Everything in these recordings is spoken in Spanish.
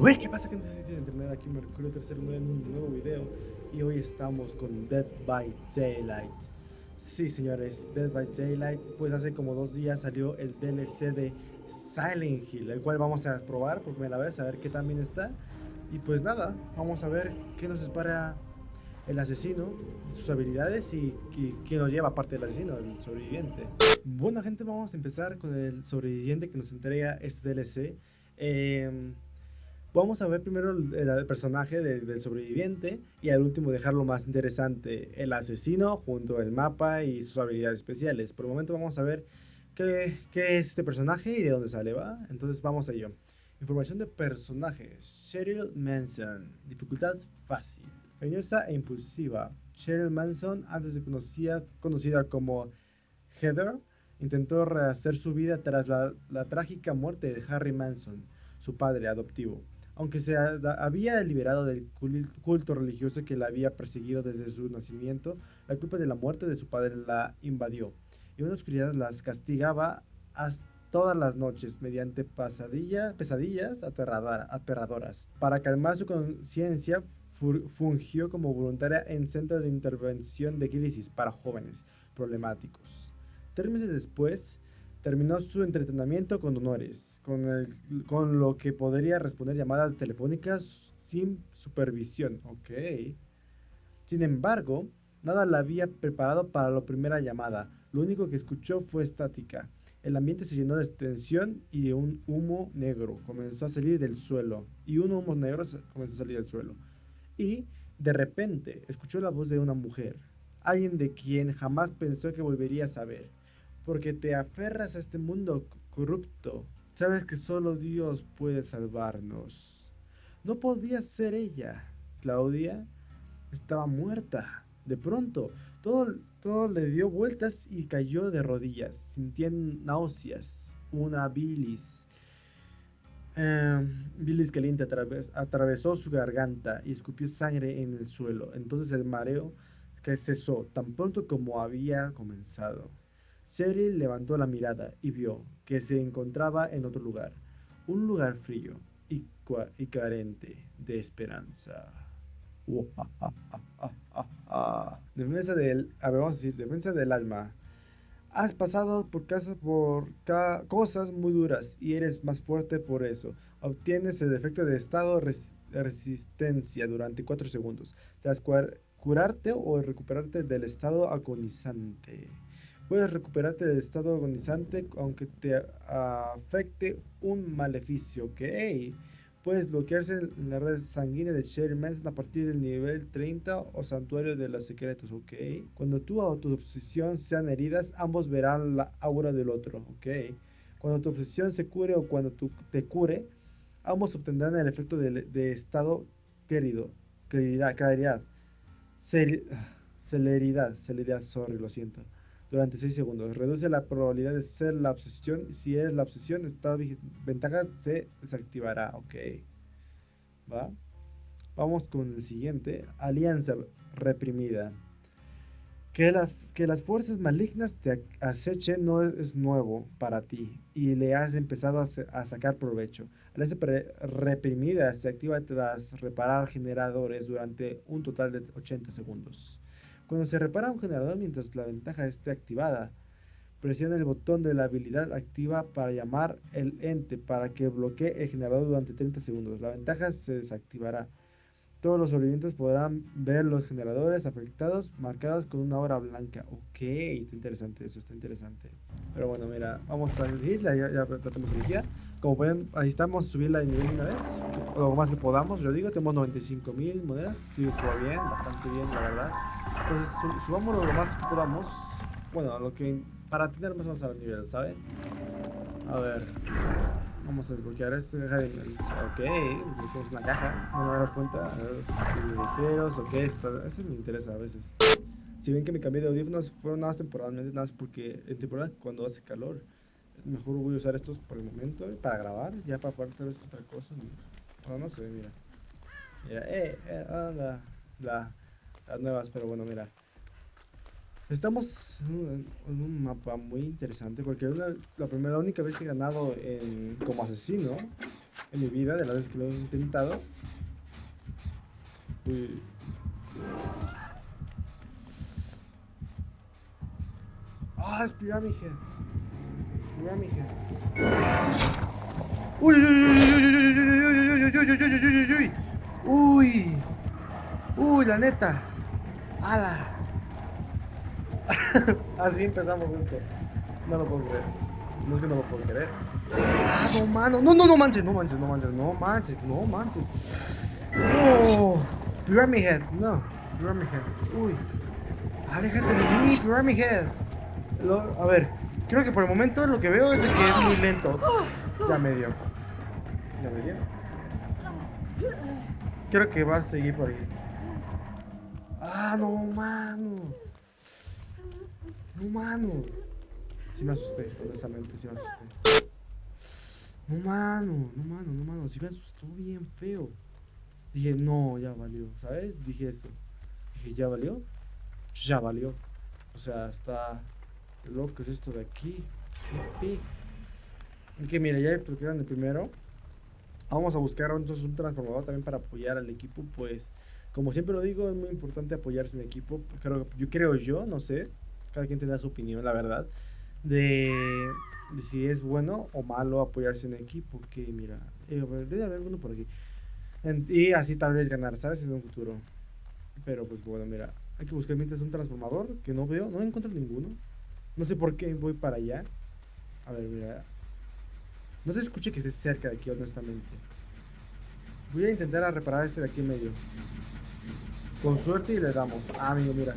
Uy, ¿qué pasa gente de internet? Aquí Mercurio Tercero en un nuevo video y hoy estamos con Dead by Daylight. Sí, señores, Dead by Daylight, pues hace como dos días salió el DLC de Silent Hill, el cual vamos a probar por primera vez, a ver qué también está. Y pues nada, vamos a ver qué nos espera el asesino, sus habilidades y, qué nos lleva aparte del asesino, el sobreviviente. Bueno gente, vamos a empezar con el sobreviviente que nos entrega este DLC. Eh, Vamos a ver primero el, personaje del sobreviviente y al último dejarlo más interesante, el asesino junto al mapa y sus habilidades especiales. Por el momento vamos a ver qué, es este personaje y de dónde sale, ¿va? Entonces vamos a ello. Información de personaje. Cheryl Manson. Dificultad fácil. Cariñosa e impulsiva. Cheryl Manson, antes de conocida, conocida como Heather, intentó rehacer su vida tras la trágica muerte de Harry Manson, su padre adoptivo aunque se había liberado del culto religioso que la había perseguido desde su nacimiento, la culpa de la muerte de su padre la invadió, y una oscuridad las castigaba todas las noches mediante pesadillas aterradoras. Para calmar su conciencia, fungió como voluntaria en centro de intervención de crisis para jóvenes problemáticos. Tres después, terminó su entrenamiento con honores, con, el, con lo que podría responder llamadas telefónicas sin supervisión. Ok. Sin embargo, nada la había preparado para la primera llamada. Lo único que escuchó fue estática. El ambiente se llenó de tensión y de un humo negro comenzó a salir del suelo. Y un humo negro comenzó a salir del suelo. Y, de repente, escuchó la voz de una mujer. Alguien de quien jamás pensó que volvería a saber porque te aferras a este mundo corrupto. Sabes que solo Dios puede salvarnos. No podía ser ella. Claudia estaba muerta. De pronto, todo, todo le dio vueltas y cayó de rodillas, sintiendo náuseas, una bilis. Em, bilis caliente atravesó su garganta y escupió sangre en el suelo. Entonces el mareo que cesó tan pronto como había comenzado. Cheryl levantó la mirada y vio que se encontraba en otro lugar, un lugar frío y, carente de esperanza. defensa del, defensa del alma. Has pasado por, casa, por cosas muy duras y eres más fuerte por eso. Obtienes el efecto de estado resistencia durante 4 segundos. Tras curarte o recuperarte del estado agonizante. Puedes recuperarte del estado agonizante aunque te afecte un maleficio, ¿ok? Puedes bloquearse en la red sanguínea de Sherry Manson a partir del nivel 30 o santuario de los secretos, ¿ok? Cuando tú o tu obsesión sean heridas, ambos verán la aura del otro, ¿ok? Cuando tu obsesión se cure o cuando tú te cure, ambos obtendrán el efecto de, estado querido, claridad, claridad, celeridad, celeridad, sorry, lo siento durante 6 segundos. Reduce la probabilidad de ser la obsesión. Si eres la obsesión, esta ventaja se desactivará. Ok. ¿Va? Vamos con el siguiente. Alianza reprimida. Que las, que las fuerzas malignas te acechen no es nuevo para ti y le has empezado a, a sacar provecho. Alianza reprimida se activa tras reparar generadores durante un total de 80 segundos. Cuando se repara un generador mientras la ventaja esté activada, presiona el botón de la habilidad activa para llamar el ente para que bloquee el generador durante 30 segundos. La ventaja se desactivará. Todos los sobrevivientes podrán ver los generadores afectados marcados con una hora blanca. Ok, está interesante eso, está interesante. Pero bueno, mira, vamos a elegir, ya, ya tratamos de elegir. Como pueden, ahí estamos, subirla de nivel una vez, lo más que podamos, yo digo, tenemos 95 mil monedas, estoy bien, bastante bien, la verdad. Entonces, subámoslo lo más que podamos, bueno, lo que, para tener más o menos nivel, ¿saben? A ver, vamos a desbloquear esto, ok, desbloqueamos una caja, no me das cuenta, a ver, ligeros, ok, esto, eso me interesa a veces. Si ven que me cambié de audífonos, fueron nada más temporalmente, nada más porque en temporada cuando hace calor, mejor voy a usar estos por el momento para grabar, ya para poder hacer otra cosa. No, no sé, mira. Mira, eh, eh, anda, la, las nuevas, pero bueno, mira. Estamos en un, mapa muy interesante porque es la, primera, la única vez que he ganado en, como asesino. en mi vida, de las veces que lo he intentado. Uy. Ah, es Uy, uy, uy, uy, uy, uy, uy, uy, uy, uy, uy, uy, uy. Uy, la neta. ¡Hala! Así empezamos esto. No lo puedo creer. No es que no lo puedo creer. Ah, no, mano. No, no, no manches, no manches, no manches, no manches, no manches. No. Pyramid Head, no. Pyramid Head. Uy. Aléjate de mí, Pyramid Head. Lo, a ver, creo que por el momento lo que veo es que es muy lento. Ya me dio. Ya me dio. Creo que va a seguir por ahí. Ah, no, mano. No, mano. Sí me asusté, honestamente, sí me asusté. No, mano, no, mano, no, mano. Sí me asustó bien feo. Dije, no, ya valió, ¿sabes? Dije eso. Dije, ¿ya valió? Ya valió. O sea, está loco es esto de aquí. ¿Qué pics? Que mira, ya explicaron el primero. Vamos a buscar entonces un transformador también para apoyar al equipo, pues como siempre lo digo, es muy importante apoyarse en equipo. Creo, yo creo yo, no sé, cada quien tendrá su opinión, la verdad, de, si es bueno o malo apoyarse en equipo. Que mira, eh, debe haber uno por aquí. y así tal vez ganar, ¿sabes? En un futuro. Pero pues bueno, mira, hay que buscar mientras un transformador que no veo, no encuentro ninguno. No sé por qué voy para allá. A ver, mira. No se escuche que esté cerca de aquí, honestamente. Voy a intentar reparar este de aquí medio. Con suerte y le damos. Ah, amigo, mira.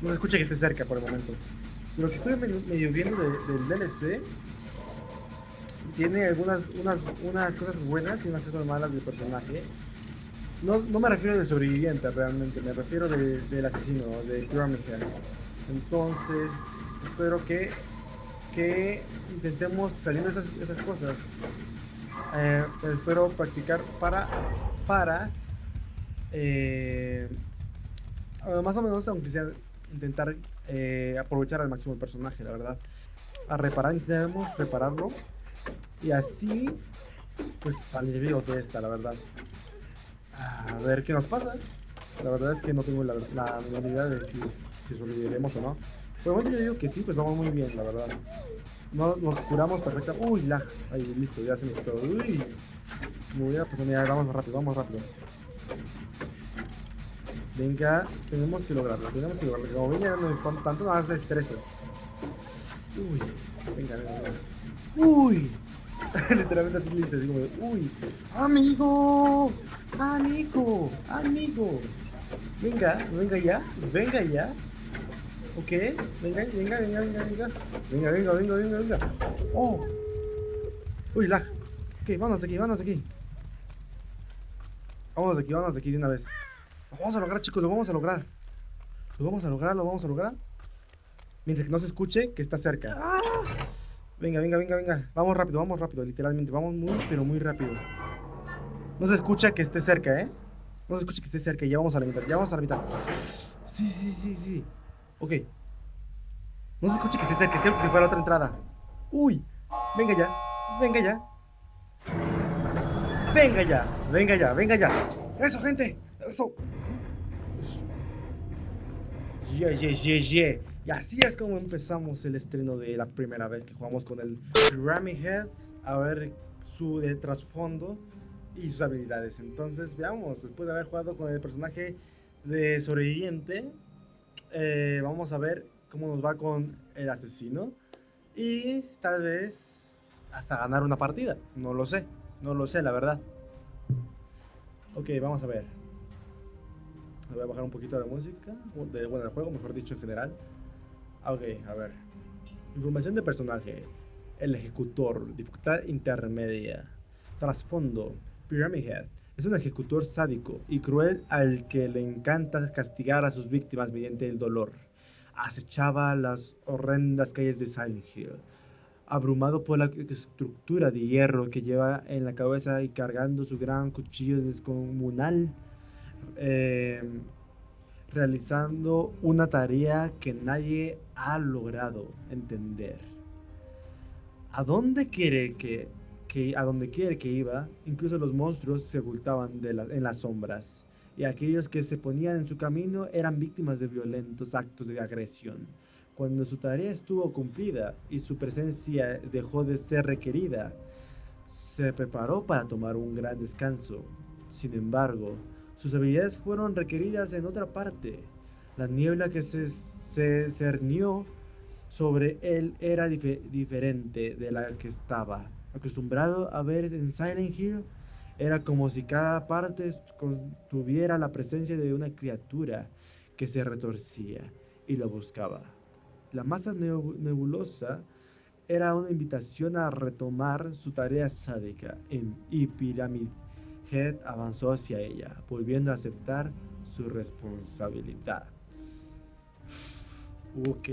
No se escucha que esté cerca por el momento. Lo que estoy medio viendo del DLC tiene algunas unas, unas cosas buenas y unas cosas malas del personaje. No, no me refiero del sobreviviente realmente, me refiero del asesino, de Pyramid Entonces, espero que, que intentemos salir de esas, esas cosas. Eh, espero practicar para, para eh, más o menos, aunque sea intentar eh, aprovechar al máximo el personaje, la verdad. A reparar, intentamos repararlo. Y así, pues salir vivos de esta, la verdad. A ver qué nos pasa. La verdad es que no tengo la, la de si, si sobreviviremos o no. El momento yo digo que sí, pues vamos muy bien, la verdad. No, nos curamos perfectamente. Uy, la. Ahí, listo, ya se me quitó. Uy. Me voy a pasar. Mira, vamos rápido, vamos rápido. Venga, tenemos que lograrlo, tenemos que lograrlo. Como venga, no me tanto, nada más de estreso. Uy, venga, venga, venga. Uy. Literalmente así le dice, así como uy. Amigo, amigo, amigo. Venga, venga ya, venga ya. Ok, venga, venga, venga, venga, venga. Venga, venga, venga, venga, venga. Oh. Uy, lag. Ok, vámonos aquí, vámonos aquí. Vámonos aquí, vámonos aquí de una vez. Lo vamos a lograr, chicos, lo vamos a lograr. Lo vamos a lograr, lo vamos a lograr. Mientras que no se escuche que está cerca. Venga, venga, venga, venga. Vamos rápido, vamos rápido, literalmente. Vamos muy, pero muy rápido. No se escucha que esté cerca, ¿eh? No se escucha que esté cerca. Ya vamos a la mitad, ya vamos a la mitad. Sí, sí, sí, sí. Ok. No se escucha que esté cerca. Creo que se fue a la otra entrada. Uy. Venga ya. Venga ya. Venga ya. Venga ya. Venga ya. Eso, gente. Eso. Yeah, yeah, yeah, yeah. Y así es como empezamos el estreno de la primera vez que jugamos con el Pyramid Head. A ver su de trasfondo y sus habilidades. Entonces, veamos, después de haber jugado con el personaje de sobreviviente, eh, vamos a ver cómo nos va con el asesino. Y tal vez hasta ganar una partida. No lo sé, no lo sé, la verdad. Ok, vamos a ver. Voy a bajar un poquito la música. De, bueno, el juego, mejor dicho, en general. Ah, ok, a ver. Información de personaje. El ejecutor. Dificultad intermedia. Trasfondo. Pyramid Head. Es un ejecutor sádico y cruel al que le encanta castigar a sus víctimas mediante el dolor. Acechaba las horrendas calles de Silent Hill, abrumado por la estructura de hierro que lleva en la cabeza y cargando su gran cuchillo descomunal eh, realizando una tarea que nadie ha logrado entender. ¿A dónde quiere que que a donde quiera que iba, incluso los monstruos se ocultaban en las sombras, y aquellos que se ponían en su camino eran víctimas de violentos actos de agresión. Cuando su tarea estuvo cumplida y su presencia dejó de ser requerida, se preparó para tomar un gran descanso. Sin embargo, sus habilidades fueron requeridas en otra parte. La niebla que se, se cernió sobre él era diferente de la que estaba acostumbrado a ver en Silent Hill. Era como si cada parte tuviera la presencia de una criatura que se retorcía y lo buscaba. La masa nebulosa era una invitación a retomar su tarea sádica y Pyramid Head avanzó hacia ella, volviendo a aceptar su responsabilidad. Ok,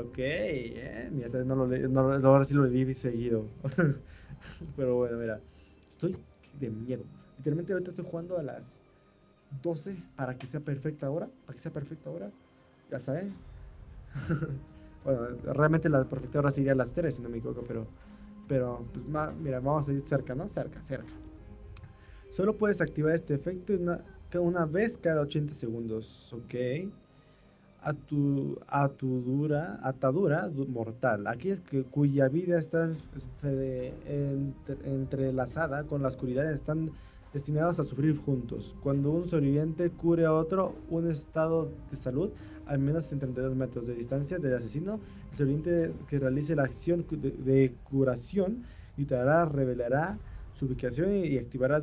ok. Eh. Mira, no lo no, ahora sí lo leí seguido. Pero bueno, mira. Estoy de miedo. Literalmente ahorita estoy jugando a las 12 para que sea perfecta hora. Para que sea perfecta hora. Ya saben. bueno, realmente la perfecta hora sería a las 3, si no me equivoco, pero... Pero, pues, mira, vamos a ir cerca, ¿no? Cerca, cerca. Solo puedes activar este efecto una, una vez cada 80 segundos, ¿ok? Atadura mortal, aquellos que, cuya vida está entrelazada con la oscuridad están destinados a sufrir juntos. Cuando un sobreviviente cure a otro un estado de salud, al menos en 32 metros de distancia del asesino, el sobreviviente que realice la acción de, curación gritará, revelará su ubicación y, activará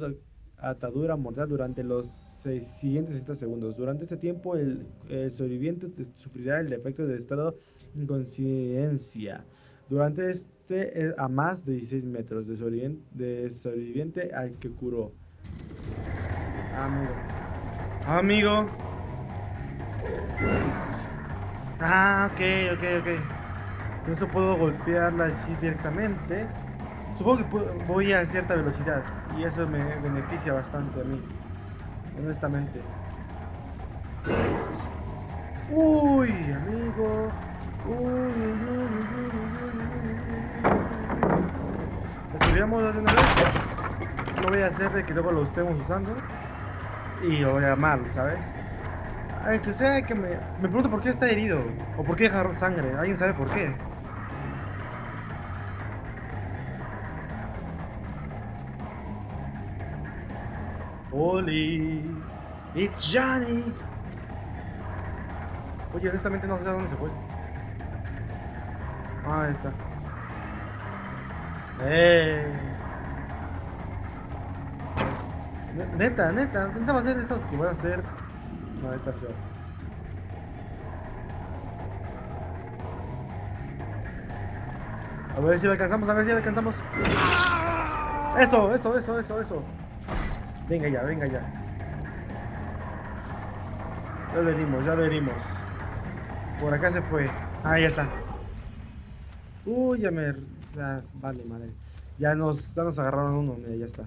atadura mortal durante los siguientes 60 segundos. Durante este tiempo, el, sobreviviente sufrirá el efecto de estado inconsciencia. Durante este, a más de 16 metros de sobreviviente, al que curó. Amigo. Amigo. Ah, ok, ok, ok. Con eso puedo golpearla así directamente. Supongo que voy a cierta velocidad y eso me beneficia bastante a mí honestamente. Uy, amigo. Uy, uy, de vez. No voy a hacer de que luego lo estemos usando. Y lo voy a mal, ¿sabes? Aunque sea que me, me pregunto por qué está herido. O por qué deja sangre. ¿Alguien sabe por qué? Oli, it's Johnny. Oye, honestamente no sé a dónde se fue. Ah, ahí está. Eh. Neta, neta, neta va a ser de estos que voy a hacer. No, neta sí. A ver si lo alcanzamos, a ver si lo alcanzamos. Eso, eso, eso, eso, eso. Venga ya, venga ya. Ya lo herimos, ya lo herimos. Por acá se fue. Ah, ya está. Uy, ya me... vale, madre. Ya nos, ya nos agarraron uno, mira, ya está.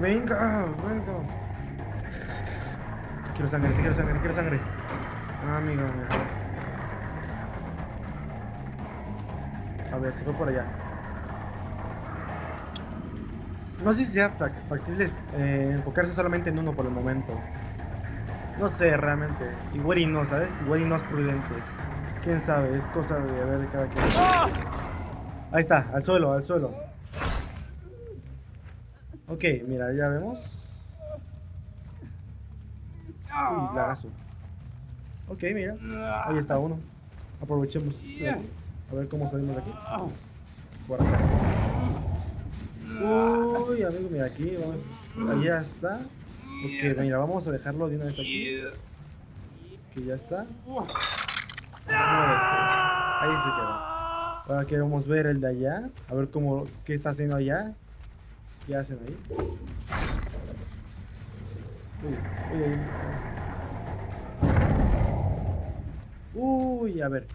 Venga, venga. Quiero sangre, quiero sangre, quiero sangre. Ah, amigo, amigo. A ver, se fue por allá. No sé si sea factible eh, enfocarse solamente en uno por el momento. No sé, realmente. Igual y no, ¿sabes? Igual y no es prudente. Quién sabe, es cosa de ver de cada quien. Ahí está, al suelo, al suelo. Ok, mira, ya vemos. Uy, lagazo. Ok, mira. Ahí está uno. Aprovechemos. A ver cómo salimos de aquí. Por acá. Uy, amigo, mira aquí, vamos. Ahí ya está. Ok, mira, vamos a dejarlo de una vez aquí. Que ya está. Ahí se quedó. Ahora queremos ver el de allá. A ver cómo, qué está haciendo allá. ¿Qué hacen ahí? Uy, uy, uy, a ver.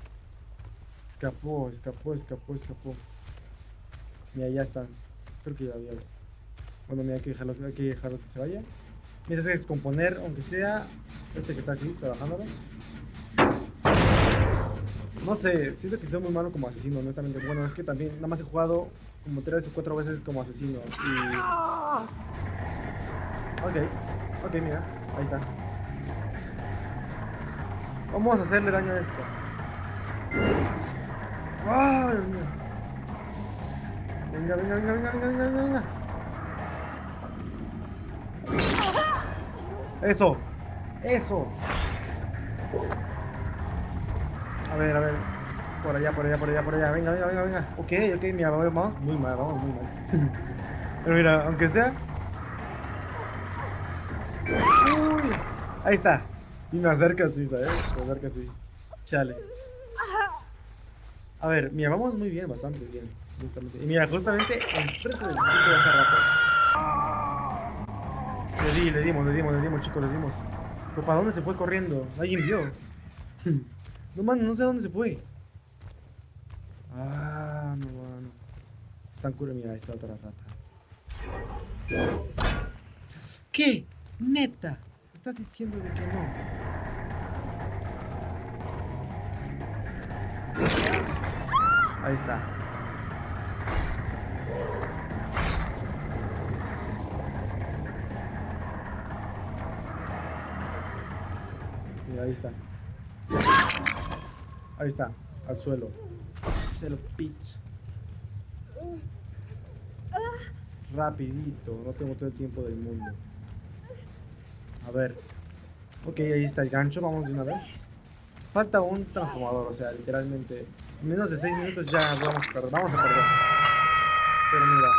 Escapó, escapó, escapó, escapó. Mira, ya están. Creo que ya había. Bueno, mira, hay que dejarlo, que, dejarlo que se vaya. Mira, que descomponer, aunque sea este que está aquí trabajando. No sé, siento que soy muy malo como asesino, honestamente. Bueno, es que también nada más he jugado como tres o cuatro veces como asesino. Y... Ok, ok, mira, ahí está. Vamos a hacerle daño a esto. ¡Ah, Dios mío! Venga, venga, venga, venga, venga, venga, venga. Eso, eso. A ver, a ver. Por allá, por allá, por allá, por allá. Venga, venga, venga, venga. Ok, ok, mira, vamos muy mal, vamos muy mal. Pero mira, aunque sea. Uy, ahí está. Y me acerca así, ¿sabes? Me acerca así. Chale. A ver, mira, vamos muy bien, bastante bien. Y mira, justamente enfrente del chico de hace rato. Le di, le dimos, le dimos, le dimos, chicos, le dimos. Pero ¿para dónde se fue corriendo? Alguien vio. No man, no sé a dónde se fue. Ah, no, no. Están cura, mira, ahí está otra rata. ¿Qué? Neta. ¿Me estás diciendo de que no? Ahí está. Mira, ahí está. Ahí está, al suelo. Se lo pitch. Rapidito, no tengo todo el tiempo del mundo. A ver. Ok, ahí está el gancho, vamos de una vez. Falta un transformador, o sea, literalmente. En menos de 6 minutos ya vamos a perder. Vamos a perder. Pero mira.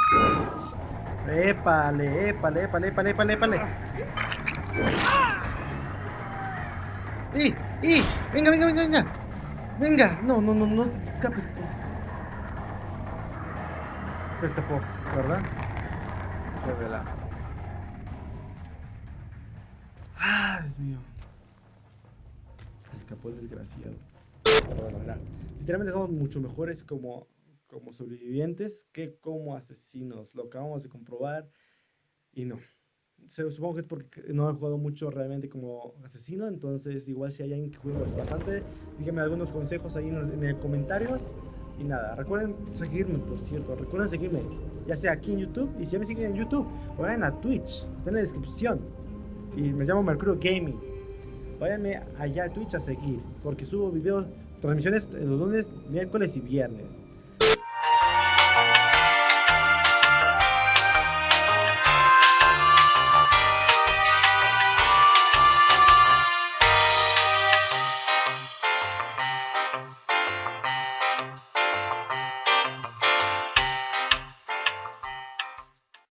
Épale, épale, épale, épale, épale, épale. ¡Y! ¡Y! ¡Venga, venga, venga, venga! ¡Venga! No, no, no, no te escapes. Se escapó, ¿verdad? Qué la... ¡Ah, Dios mío! Se escapó el desgraciado. Literalmente somos mucho mejores como, como sobrevivientes que como asesinos. Lo acabamos de comprobar y no supongo que es porque no he jugado mucho realmente como asesino, entonces igual si hay alguien que juega bastante, díganme algunos consejos ahí en, los comentarios. Y nada, recuerden seguirme, por cierto, recuerden seguirme, ya sea aquí en YouTube, y si ya me siguen en YouTube, vayan a Twitch, está en la descripción. Y me llamo Mercurio Gaming. Váyanme allá a Twitch a seguir, porque subo videos, transmisiones los lunes, miércoles y viernes.